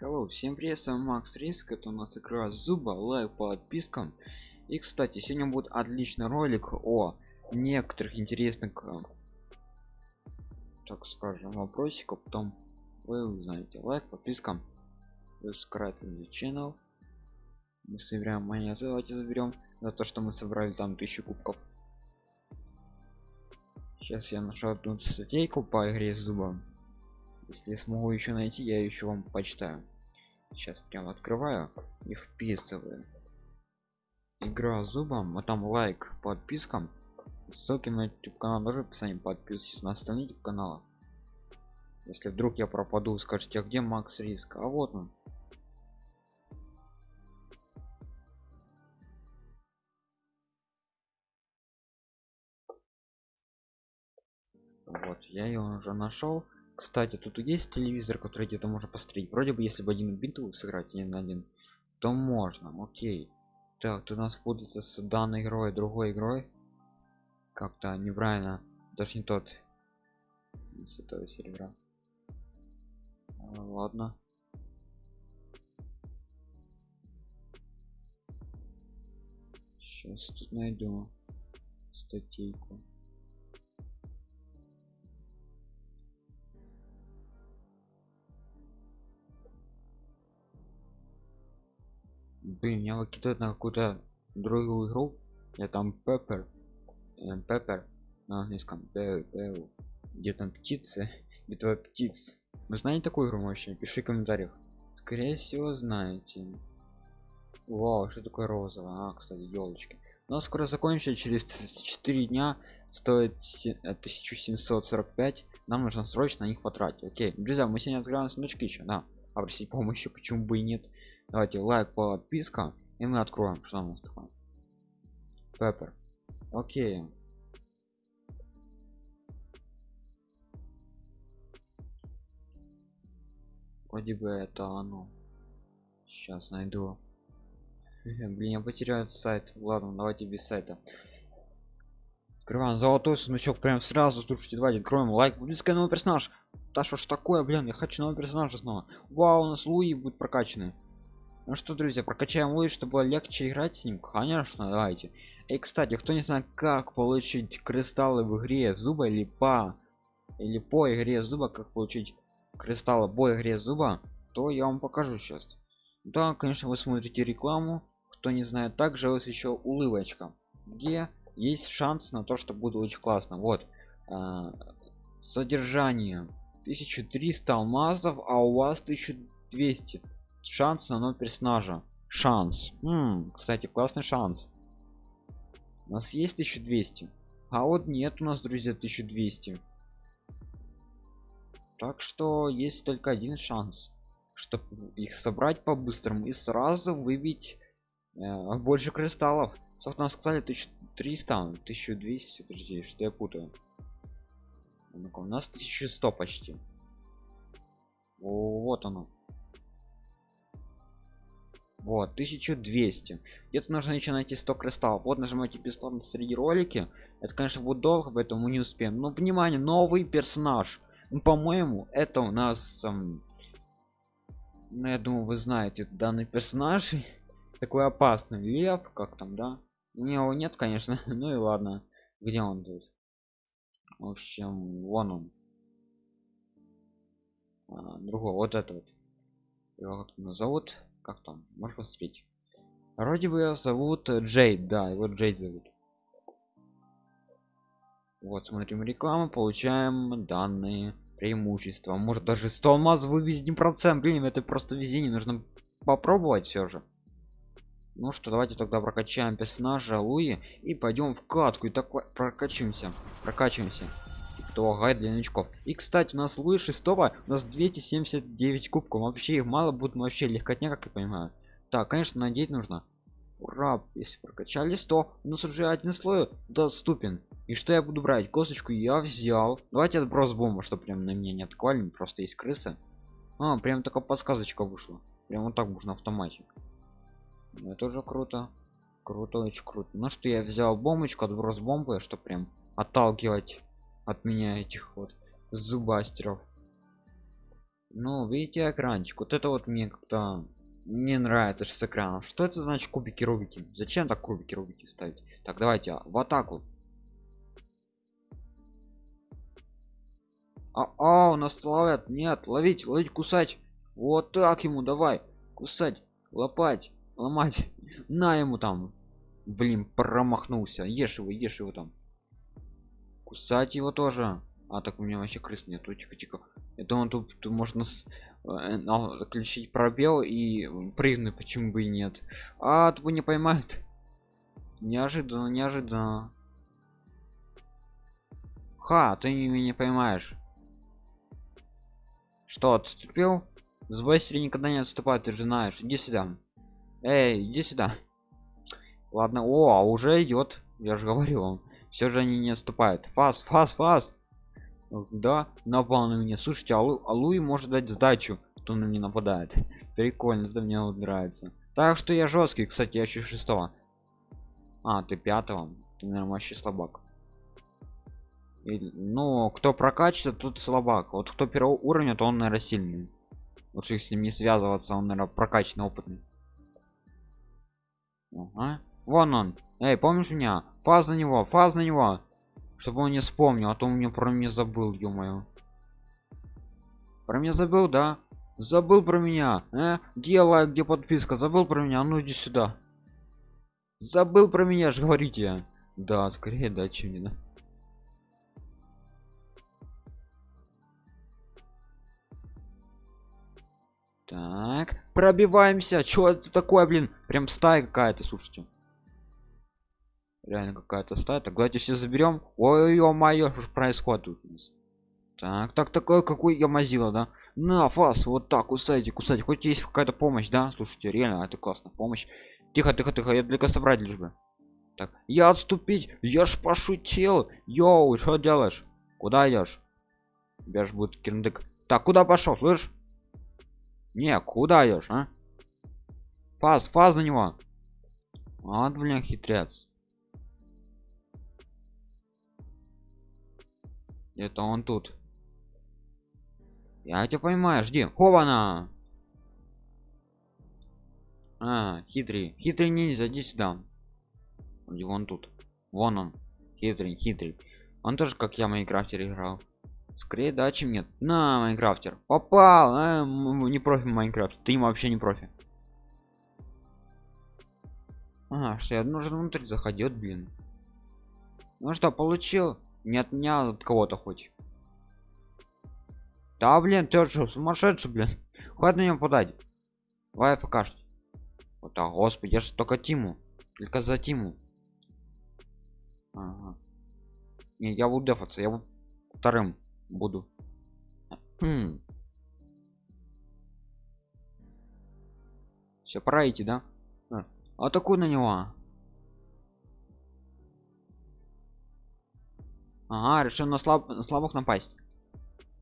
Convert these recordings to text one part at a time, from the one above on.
Hello, всем привет, с вами Макс Риск, это у нас игра Зуба, лайк по подпискам. И, кстати, сегодня будет отличный ролик о некоторых интересных, э, так скажем, вопросиках, потом вы узнаете. Лайк, подписка, subscribe на channel. Мы собираем монеты, давайте заберем за то, что мы собрали там тысячу кубков. Сейчас я нашел одну статейку по игре с если смогу еще найти я еще вам почитаю. Сейчас прям открываю и вписываю. Игра зубом а там лайк подпискам. Ссылки на youtube канал тоже в описании. Подписывайтесь на остальные youtube каналы. Если вдруг я пропаду скажите а где макс риск? А вот он. Вот я ее уже нашел кстати тут есть телевизор который где-то можно посмотреть. Вроде бы если бы один бинту сыграть один на один то можно. Окей. Так тут у нас путается с данной игрой другой игрой. Как-то неправильно. Даже не тот. С этого сервера. А, ладно. Сейчас тут найду статейку блин меня выкидывает на какую-то другую игру. Я там пеппер пеппер на английском где там птицы? Битва птиц. Вы знаете такую игру вообще пиши в комментариях? Скорее всего знаете. Вау что такое розовое? А кстати елочки. У скоро закончится через 4 дня стоит 1745 нам нужно срочно на них потратить. Окей друзья мы сегодня открываем сундучки еще да. А помощи почему бы и нет давайте лайк подписка и мы откроем что у нас такое. Пеппер. Окей. Вроде бы это оно. Сейчас найду. Блин я потеряю сайт. Ладно давайте без сайта. Открываем золотой сундучок прям сразу. Слушайте давайте откроем лайк. Близкий новый персонаж. Да что ж такое блин я хочу нового персонажа снова. Вау у нас луи будет прокачаны ну что друзья прокачаем луи чтобы было легче играть с ним. Конечно давайте. И кстати кто не знает как получить кристаллы в игре зуба или по или по игре зуба как получить кристаллы по игре зуба то я вам покажу сейчас да конечно вы смотрите рекламу. Кто не знает также есть еще улыбочка. Где есть шанс на то что будет очень классно. Вот э, содержание. 1300 алмазов а у вас 1200 шанс на нового персонажа. Шанс. М -м, кстати классный шанс. У нас есть 1200 а вот нет у нас друзья 1200 так что есть только один шанс. Чтобы их собрать по-быстрому и сразу выбить э, больше кристаллов. Нас сказали 1300 1200 подожди что я путаю. У нас 1100 почти. Вот оно вот 1200 где-то нужно еще найти 100 кристаллов. Вот нажимаете бесплатно среди ролики. Это конечно будет долго поэтому не успеем. Но внимание новый персонаж. Ну, по-моему это у нас эм, ну, я думаю вы знаете данный персонаж. Такой опасный. Лев как там да? У него нет конечно. Ну и ладно. Где он тут? В общем вон он. А, другой. Вот это вот его как зовут как там можешь посмотреть. Вроде бы зовут джейд да его джейд зовут. Вот смотрим рекламу получаем данные преимущества. Может даже 100 алмазов вывести один процент блин это просто везение нужно попробовать все же. Ну что давайте тогда прокачаем персонажа луи и пойдем в катку и так прокачиваемся прокачиваемся то гайд для новичков. И кстати у нас луи шестого у нас 279 кубков. Вообще их мало будет вообще легкотня как я понимаю. Так конечно надеть нужно. Ура если прокачали 100 у нас уже один слой доступен. И что я буду брать? Косточку я взял. Давайте отброс бомба что прям на меня не атаковали просто есть крыса. А прям такая подсказочка вышла. Прям вот так можно автомате ну, это уже круто. Круто очень круто. Ну что я взял бомбочку отброс бомбы что прям отталкивать от меня этих вот зубастеров. Ну видите экранчик? Вот это вот мне как-то не нравится с экраном что это значит кубики рубики? Зачем так кубики рубики ставить? Так давайте а, в атаку. А, а у нас ловят. Нет ловить ловить кусать. Вот так ему давай. Кусать лопать ломать. На ему там. Блин промахнулся. Ешь его ешь его там кусать его тоже. А так у меня вообще крыс нету тихо тихо это он тут, тут можно с, э, включить пробел и прыгнуть почему бы и нет. А тут не поймает неожиданно неожиданно. Ха ты меня не поймаешь. Что отступил? С быстро никогда не отступает ты же знаешь. Иди сюда. Эй иди сюда. Ладно о а уже идет. Я же говорю вам все же они не отступают. Фас фас фас! Да напал на меня слушайте алу алуи может дать сдачу кто на меня нападает. Прикольно это мне нравится. Так что я жесткий кстати я еще шестого. А ты пятого? Ты наверное вообще слабак. Или, ну кто прокачивает тут слабак. Вот кто первого уровня то он наверное сильный. Лучше с ним не связываться он наверное прокачанный опытный. Ага. вон он. Эй помнишь меня фаз на него фаз на него. Чтобы он не вспомнил а то у меня про меня забыл ё про меня забыл да? Забыл про меня э? где где подписка? Забыл про меня? Ну иди сюда. Забыл про меня же говорите да скорее да чем не да так. Пробиваемся. Что это такое блин? Прям стая какая-то слушайте реально какая-то стая. Так давайте все заберем ой ё моё что происходит так так такое какой я мазила да? На фас вот так кусайте кусайте. Хоть есть какая-то помощь да? Слушайте реально это классно помощь. Тихо тихо тихо я только собрать лишь бы. Так я отступить я ж пошутил. Йоу что делаешь? Куда идешь тебя ж будет кирдык. Так куда пошел слышь не куда идешь а? Фаз фаз на него. Вот блин хитрец это он тут. Я тебя понимаю жди. Хована! А хитрый. Хитрый ниндзя иди сюда. И вон тут? Вон он. Хитрый хитрый. Он тоже как я майнкрафтер играл. Скорее да чем нет. На майнкрафтер. Попал! А, не профи майнкрафт. Ты вообще не профи. А что я нужно внутрь заходит блин. Ну что получил не от меня а от кого-то хоть. Да блин ты что сумасшедший блин. Хватит на него подать. Давай покажет вот так господи я же только тиму. Только за тиму. Ага. не я буду дефаться я вторым буду. Хм. все пора идти да? А, атакуй на него ага решил на слаб на слабых напасть.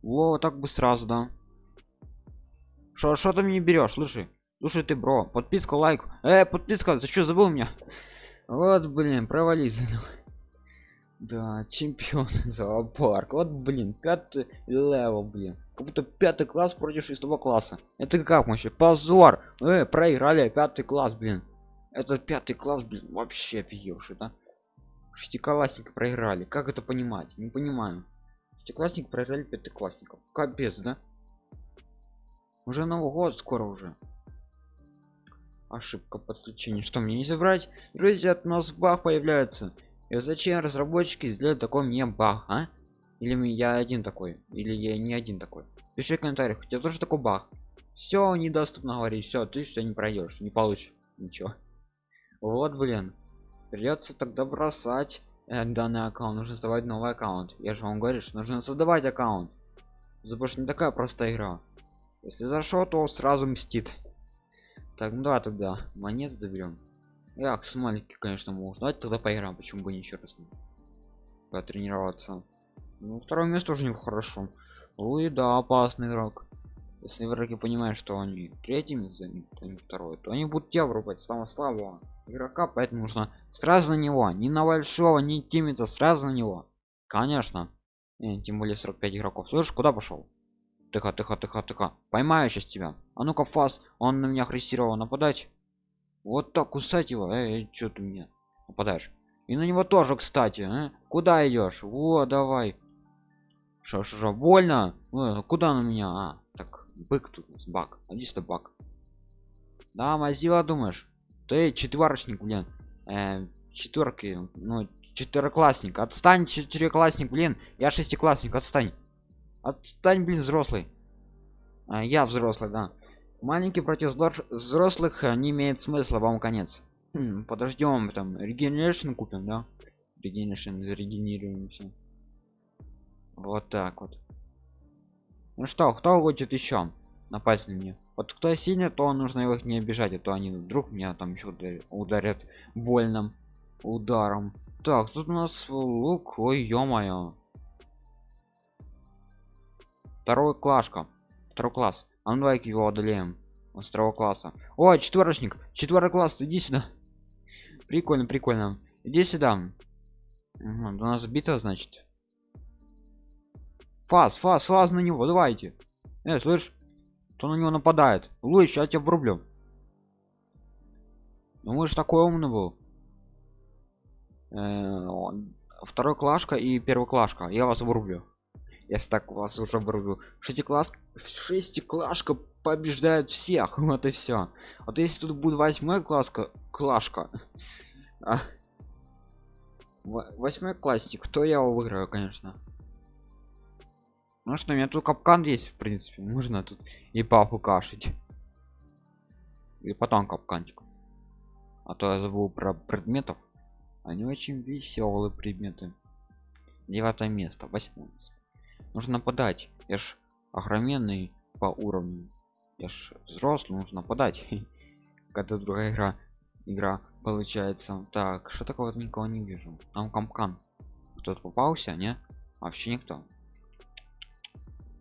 Вот так бы сразу да. Что что ты мне берешь? Слушай слушай ты bro подписка лайк. Э подписка за что забыл меня? Вот блин провались. Да чемпион зоопарк вот блин пятый level блин. Как будто пятый класс против шестого класса. Это как вообще? Позор! Э, проиграли пятый класс блин. Это пятый класс блин вообще офигевший да шестиклассники проиграли. Как это понимать? Не понимаю. Шестиклассник проиграли пятиклассников. Капец да? Уже новый год скоро уже. Ошибка подключения что мне не забрать? Друзья от нас баг появляется. И зачем разработчики сделали такой мне баг а? Или я один такой? Или я не один такой? Пиши в комментариях у тебя тоже такой баг все недоступно говорить. Все ты что не пройдешь не получишь. Ничего. Вот блин придется тогда бросать э, данный аккаунт. Нужно создавать новый аккаунт. Я же вам говорю что нужно создавать аккаунт. Больше не такая простая игра. Если зашел то сразу мстит. Так ну да тогда монет заберем ях смайлики конечно можно. Давайте тогда поиграем почему бы еще раз. Потренироваться. Ну второе место уже не хорошо ой да опасный игрок. Если враги понимают что они третьими займут а не второй то они будут тебя врубать самого слабого игрока поэтому нужно сразу на него не на большого не тимита сразу на него конечно и, тем более 45 игроков слышишь куда пошел Тихо, тихо, тихо, тихо. Поймаю сейчас тебя. А ну-ка, фас, он на меня агрессировал нападать. Вот так кусать его. Эй, что ты мне нападаешь? И на него тоже, кстати. А? Куда идешь? Вот, давай. Что, что, больно? О, куда на меня? А, так, бык тут, бак. Иди сюда, бак. Да, мазила, думаешь? Ты четверочник, блин. Э, четверки, ну, четвероклассник. Отстань, четырехклассник, блин. Я шестиклассник, отстань. Отстань, блин, взрослый. А, я взрослый, да. Маленький против взрослых э, не имеет смысла, вам конец. Хм, подождем, там, регенерашн купим, да? Регенерашн, зарегенерируемся. Вот так вот. Ну что, кто хочет еще напасть на меня? Вот кто сильный, то нужно его не обижать, а то они вдруг меня там еще ударят больным ударом. Так, тут у нас лук, ой, ё-моё. Второй клашка. Второй класс. А ну давай его одолеем. Он второго класса. О, четверочник. Четвертый класс, иди сюда. Прикольно, прикольно. Иди сюда. Угу, у нас битва, значит. Фаз, фаз, фаз на него, давайте. Э, слышь, кто на него нападает? Луч, я тебя врублю. Ну же такой умный был. Э, второй клашка и первый клашка. Я вас врублю. Если так вас уже врублю. Шестикласс, шестиклашка побеждает всех. Вот и все. Вот если тут будет восьмой класска, клашка. А, восьмой классик, то я его выиграю, конечно. Ну что, у меня тут капкан есть, в принципе. Можно тут и папу кашить. И потом капканчик. А то я забыл про предметов. Они очень веселые предметы. Девятое место, восьмое место. Нужно нападать. Я ж огроменный по уровню. Я ж взрослый, нужно нападать. Когда другая игра игра получается. Так, что такого никого не вижу. Там капкан. Кто-то попался, не? Вообще никто.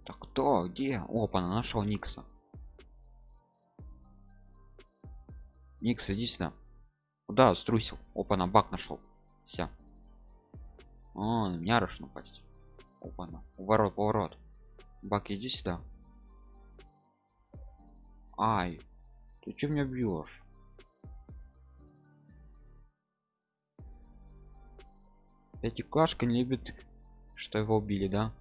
Так кто? Где? Опа, нашел Никса. Никс, иди сюда. Куда струсил? Опа, на бак нашел. Вся. О, меня руш напасть. Опа, на. Уворот, поворот. Бак, иди сюда. Ай, ты че меня бьешь? Эти кашка не любит, что его убили, да?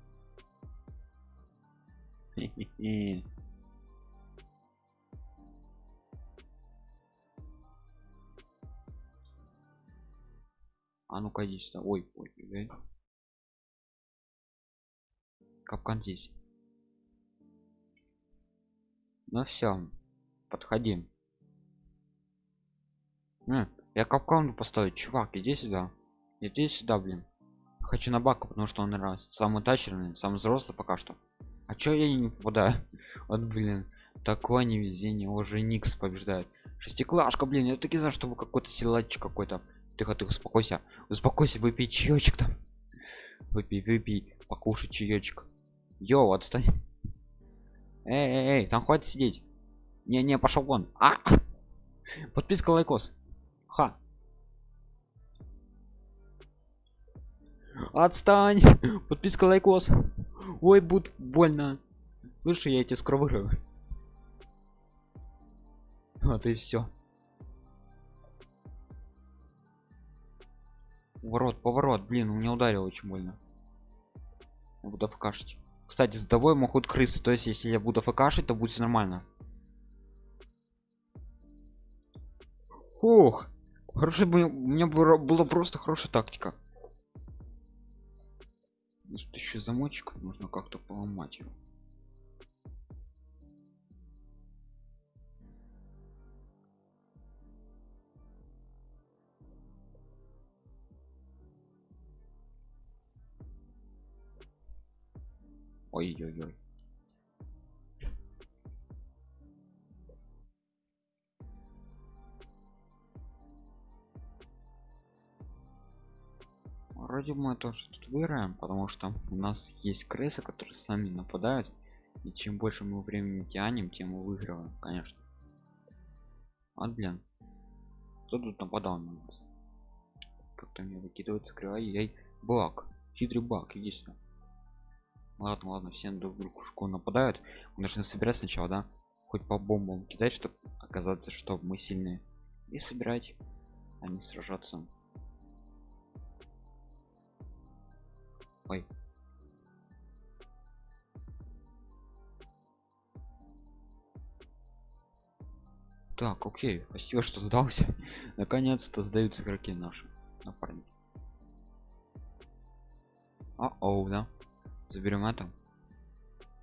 А ну-ка иди сюда. Ой, ой, ой. Капкан здесь. Ну все, подходим. А, я капкан поставить, чувак, иди сюда. Иди сюда, блин. Хочу на баку, потому что он раз самый тачерный, самый взрослый пока что. А чё я не попадаю? Вот, блин, такое невезение. Уже Никс побеждает. Шестиклашка, блин, я таки знаю, чтобы какой-то силачик какой-то. Тихо, ты успокойся. Успокойся, выпей чаечек там. Выпей, выпей, покушай чаечек. Yo, отстань. Эй, эй, эй, там хватит сидеть. Не, не, пошел вон. А! Подписка лайкос. Ха. Отстань. Подписка лайкос. Ой, будет больно. Слушай, я тебя скоро Вот и все. Ворот, поворот, блин, у меня ударил очень больно. Я буду фкашить. Кстати, с тобой могут крысы, то есть если я буду фкашить, то будет нормально. Ох, хороший у меня была просто хорошая тактика. Тут еще замочек, нужно как-то поломать его. Ой-ой-ой. Вроде мы тоже тут выиграем потому что у нас есть крысы которые сами нападают. И чем больше мы времени тянем тем мы выигрываем конечно. А блин. Кто тут нападал на нас? Как-то мне выкидывается кривая яй бак. Хитрый иди сюда ладно ладно все друг дружку нападают. Мы должны собирать сначала да? Хоть по бомбам кидать чтобы оказаться что мы сильные. И собирать а не сражаться ой. Так окей. Спасибо что сдался. Наконец-то сдаются игроки наши. Напарники. А оу да. Заберем это.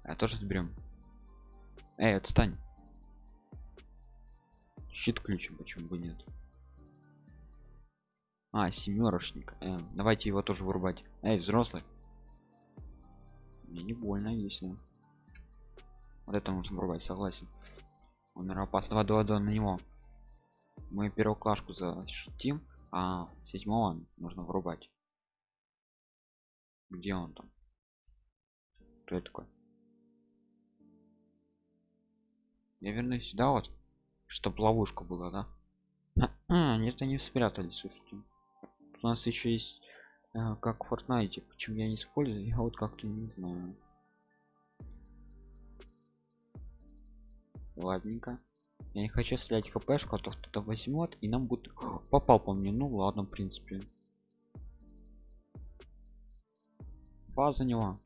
Я тоже заберем. Эй отстань. Щит ключем почему бы нет а семерочник э, давайте его тоже вырубать. Эй взрослый. Мне не больно если. Вот это нужно вырубать согласен. Он опасно. Давай давай на него. Мы первую клашку защитим а седьмого нужно вырубать. Где он там? Кто это такой? Я вернусь сюда вот чтоб ловушка была да? Нет они спрятались слушайте у нас еще есть э, как в Fortnite почему я не использую я вот как-то не знаю. Ладненько. Я не хочу стрелять хпшку а то кто-то возьмет и нам будет попал по мне. Ну ладно в принципе. База него.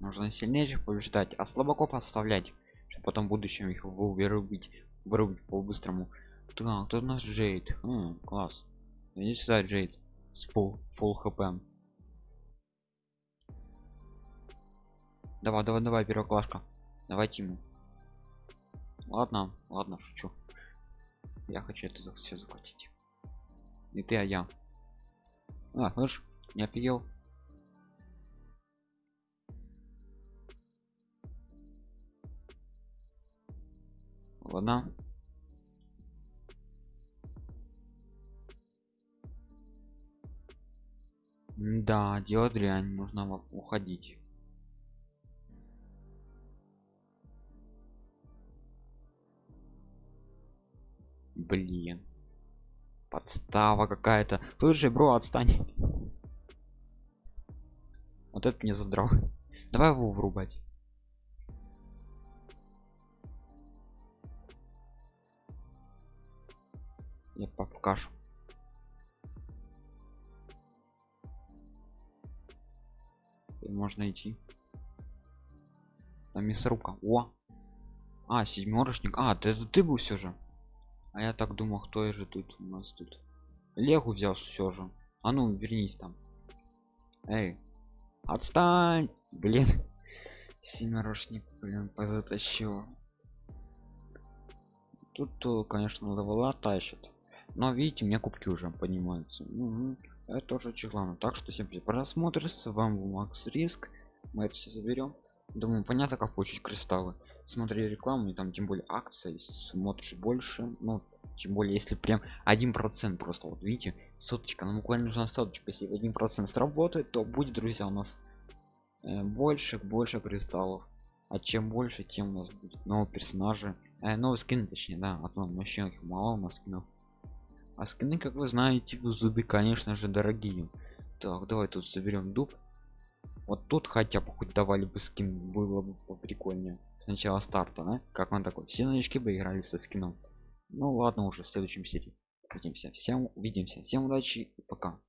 Нужно сильнейших побеждать а слабаков оставлять чтобы потом в будущем их вырубить вырубить по-быстрому. Так кто у нас джейд М, класс иди сюда джейд с пол фул хп давай давай давай первоклашка давайте ему ладно ладно шучу я хочу это за все захватить и ты а я а слышь не офигел ладно. Да делать дрянь нужно уходить. Блин. Подстава какая-то. Слушай бро отстань. Вот это мне задрал давай его врубать я кашу И можно идти. Там мясорубка о! А седьмерочник. А ты это ты был все же? А я так думал кто же тут у нас тут? Легу взял все же. А ну вернись там. Эй отстань! Блин семерочник блин позатащил. Тут конечно левела тащит но видите мне кубки уже поднимаются. Угу. это очень главное. Так что всем просмотр. С вами макс риск. Мы это все заберем думаю понятно как получить кристаллы. Смотри рекламу и там тем более акции смотришь больше ну тем более если прям один процент просто. Вот видите соточка нам буквально нужна соточка. Если один процент сработает то будет друзья у нас э, больше больше кристаллов. А чем больше тем у нас будет нового персонажа э, новый скин точнее да а то их мало у нас скинов а скины как вы знаете в зубе конечно же дорогие. Так давай тут соберем дуб. Вот тут хотя бы хоть давали бы скин было бы прикольнее сначала старта да? как он такой? Все новички бы играли со скином. Ну ладно уже в следующем серии. Увидимся. Всем увидимся. Всем удачи пока